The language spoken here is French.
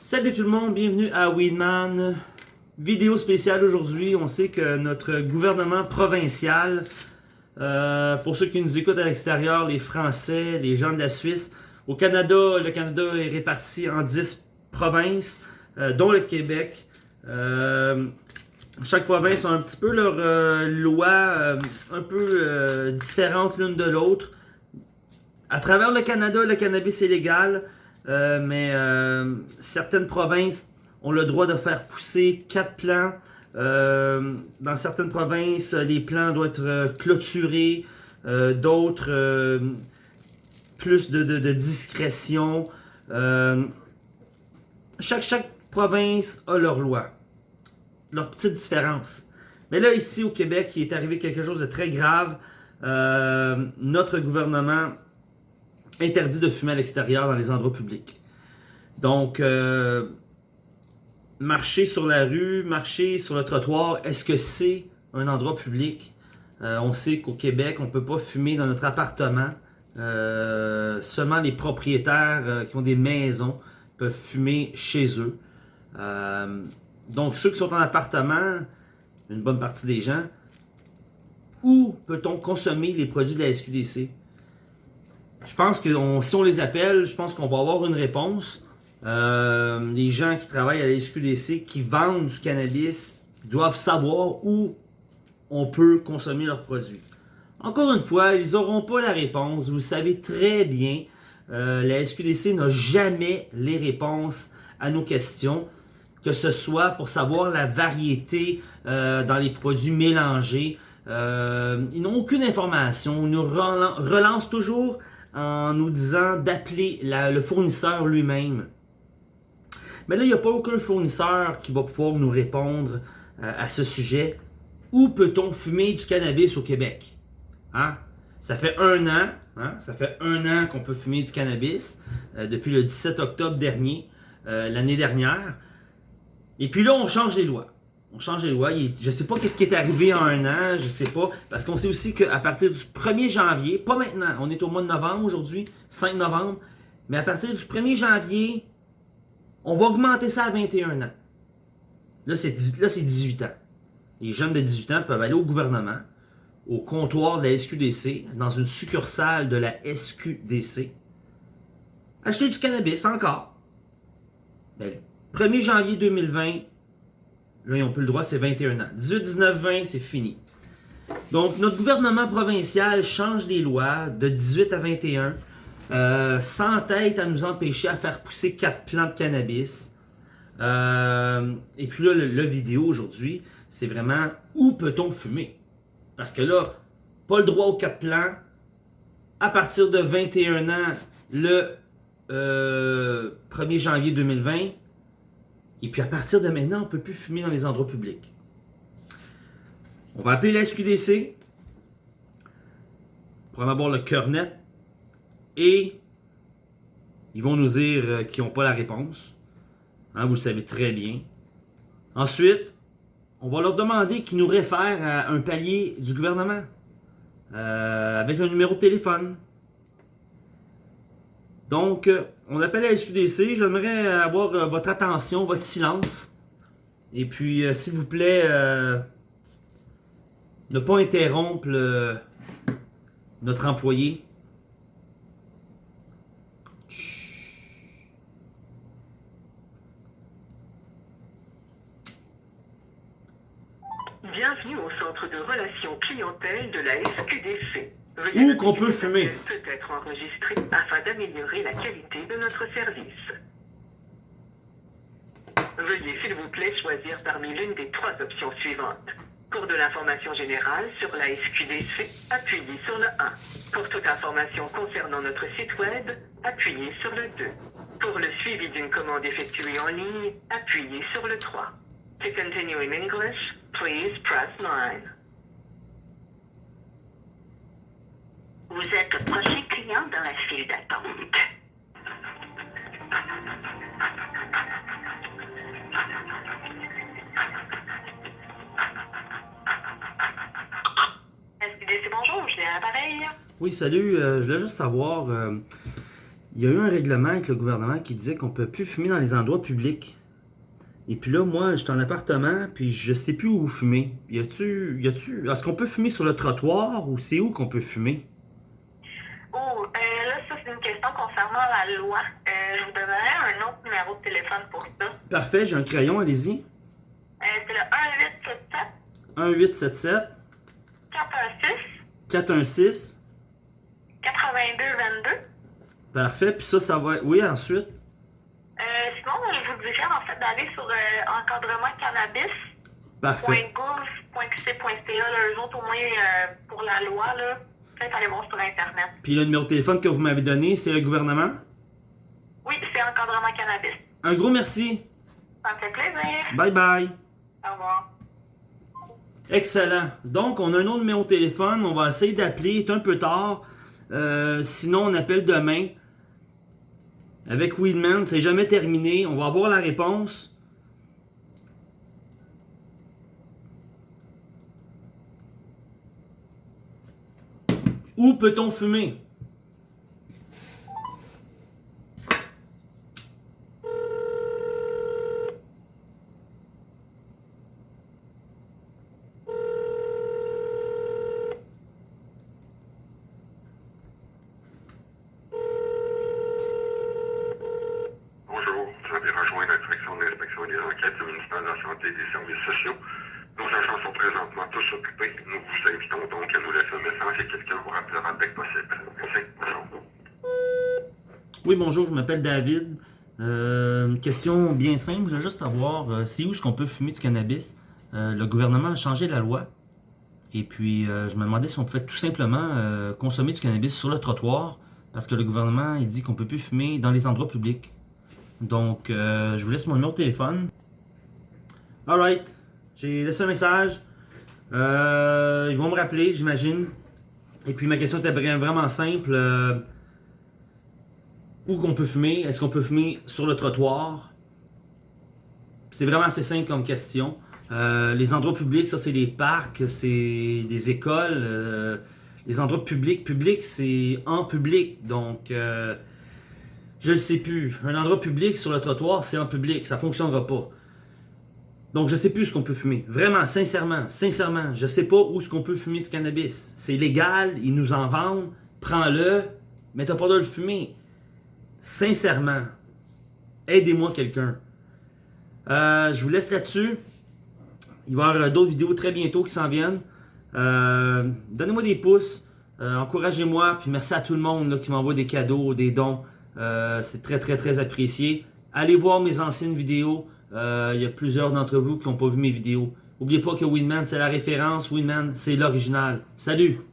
Salut tout le monde, bienvenue à Weedman. Vidéo spéciale aujourd'hui. On sait que notre gouvernement provincial, euh, pour ceux qui nous écoutent à l'extérieur, les Français, les gens de la Suisse, au Canada, le Canada est réparti en 10 provinces, euh, dont le Québec. Euh, chaque province a un petit peu leur loi un peu différente l'une de l'autre. À travers le Canada, le cannabis est légal. Euh, mais euh, certaines provinces ont le droit de faire pousser quatre plants. Euh, dans certaines provinces, les plants doivent être clôturés. D'autres, plus de, discrétion. chaque, chaque province a leur loi. Leur petite différence. Mais là, ici au Québec, il est arrivé quelque chose de très grave. notre gouvernement interdit de fumer à l'extérieur dans les endroits publics. Donc, euh, marcher sur la rue, marcher sur le trottoir, est-ce que c'est un endroit public? Euh, on sait qu'au Québec, on ne peut pas fumer dans notre appartement. Euh, seulement les propriétaires qui ont des maisons peuvent fumer chez eux. donc, ceux qui sont en appartement, une bonne partie des gens, où peut-on consommer les produits de la SQDC? Je pense que si on les appelle, je pense qu'on va avoir une réponse. Euh, les gens qui travaillent à la SQDC, qui vendent du cannabis, doivent savoir où on peut consommer leurs produits. Encore une fois, ils n'auront pas la réponse. Vous le savez très bien. Euh, la SQDC n'a jamais les réponses à nos questions, que ce soit pour savoir la variété euh, dans les produits mélangés. ils n'ont aucune information. Ils nous relancent toujours en nous disant d'appeler le fournisseur lui-même. Mais là, il n'y a pas aucun fournisseur qui va pouvoir nous répondre euh, à ce sujet. Où peut-on fumer du cannabis au Québec? Hein? Ça fait un an, hein? ça fait un an qu'on peut fumer du cannabis, euh, depuis le 17 octobre dernier, euh, l'année dernière. Et puis là, on change les lois on change les lois. Je sais pas qu'est-ce qui est arrivé en un an, je sais pas. Parce qu'on sait aussi qu'à partir du 1er janvier, pas maintenant, on est au mois de novembre aujourd'hui, 5 novembre, mais à partir du 1er janvier, on va augmenter ça à 21 ans. Là, c'est 18 ans. Les jeunes de 18 ans peuvent aller au gouvernement, au comptoir de la SQDC, dans une succursale de la SQDC, acheter du cannabis encore. Ben, 1er janvier 2020, Là, ils n'ont plus le droit, c'est 21 ans. 18, 19, 20, c'est fini. Donc, notre gouvernement provincial change les lois de 18 à 21, euh, sans tête à nous empêcher à faire pousser quatre plants de cannabis. Euh, et puis là, le, vidéo aujourd'hui, c'est vraiment où peut-on fumer? Parce que là, pas le droit aux quatre plants. À partir de 21 ans, le 1er euh, janvier 2020, et puis à partir de maintenant, on ne peut plus fumer dans les endroits publics. On va appeler la SQDC pour en avoir le cœur net. Et ils vont nous dire euh, qu'ils n'ont pas la réponse. Hein, vous le savez très bien. Ensuite, on va leur demander qu'ils nous réfèrent à un palier du gouvernement. Euh, avec un numéro de téléphone. Donc, euh, on appelle la SQDC. J'aimerais avoir euh, votre attention, votre silence. Et puis, euh, s'il vous plaît, ne pas interrompre notre employé. Bienvenue au centre de relations clientèle de la SQDC. Où qu'on peut fumer. Peut être enregistré afin d'améliorer la qualité de notre service. Veuillez s'il vous plaît choisir parmi l'une des trois options suivantes. Pour de l'information générale sur la SQDC, appuyez sur le 1. Pour toute information concernant notre site web, appuyez sur le 2. Pour le suivi d'une commande effectuée en ligne, appuyez sur le 3. To continue in English, please press 9. Vous êtes prochain client dans la file d'attente. Bonjour, je viens à l'appareil? Oui, salut. Euh, je voulais juste savoir, euh, il y a eu un règlement avec le gouvernement qui disait qu'on peut plus fumer dans les endroits publics. Et puis là, moi, j'étais en appartement, puis je sais plus où fumer. Y a-tu, y a-tu, est-ce qu'on peut fumer sur le trottoir ou c'est où qu'on peut fumer? Oh, euh, là, ça, c'est une question concernant la loi. Euh, je vous donnerai un autre numéro de téléphone pour ça. Parfait, j'ai un crayon, allez-y. Euh, c'est le 1877 1877 416 416 8222. Parfait, puis ça, ça va être... Oui, ensuite. Euh, sinon, je vous dirais en fait d'aller sur euh, encadrement cannabis. Parfait. .gouv.qc.ca, là, eux autres, au moins, euh, pour la loi, là, peut-être aller voir sur Internet. Puis le numéro de téléphone que vous m'avez donné, c'est le gouvernement? Oui, c'est encadrement cannabis. Un gros merci. Ça me fait plaisir. Bye bye. Au revoir. Excellent. Donc, on a un autre numéro de téléphone. On va essayer d'appeler. Il est un peu tard. Euh, sinon, on appelle demain. Avec Weedman, c'est jamais terminé. On va avoir la réponse. Où peut-on fumer? Bonjour, vous avez rejoint la direction de l'inspection des enquêtes du ministère de la Santé et des Services sociaux. Nos agents sont présentement tous occupés. Nous vous invitons donc à nous quelqu'un vous possible. Oui, bonjour, je m'appelle David. Euh, question bien simple, je voulais juste savoir, euh, c'est où est-ce qu'on peut fumer du cannabis? Euh, le gouvernement a changé la loi. Et puis, euh, je me demandais si on pouvait tout simplement consommer du cannabis sur le trottoir, parce que le gouvernement, dit qu'on peut plus fumer dans les endroits publics. Donc, je vous laisse mon numéro de téléphone. Alright, j'ai laissé un message. Ils vont me rappeler, j'imagine. Et puis, ma question était vra- vraiment simple. Euh, où qu'on peut fumer? Est-ce qu'on peut fumer sur le trottoir? C'est vraiment assez simple comme question. Euh, les endroits publics, ça c'est des parcs, c'est des écoles. euh, les endroits publics, public c'est en public. Donc, je le sais plus. Un endroit public sur le trottoir, c'est en public. Ça fonctionnera pas. Donc, je sais plus ce qu'on peut fumer. Vraiment, sincèrement, sincèrement, je sais pas où ce qu'on peut fumer du cannabis. C'est légal, ils nous en vendent. Prends-le, mais t'as pas de le fumer. Sincèrement, aidez-moi quelqu'un. Euh, je vous laisse là-dessus. Il va y avoir d'autres vidéos très bientôt qui s'en viennent. Euh, Donnez-moi des pouces. euh, Encouragez-moi. Puis merci à tout le monde qui m'envoie des cadeaux, des dons. Euh, C'est très, très, très apprécié. Allez voir mes anciennes vidéos. Euh, Il y a plusieurs d'entre vous qui n'ont pas vu mes vidéos. N'oubliez pas que Winman, c'est la référence. Winman, c'est l'original. Salut!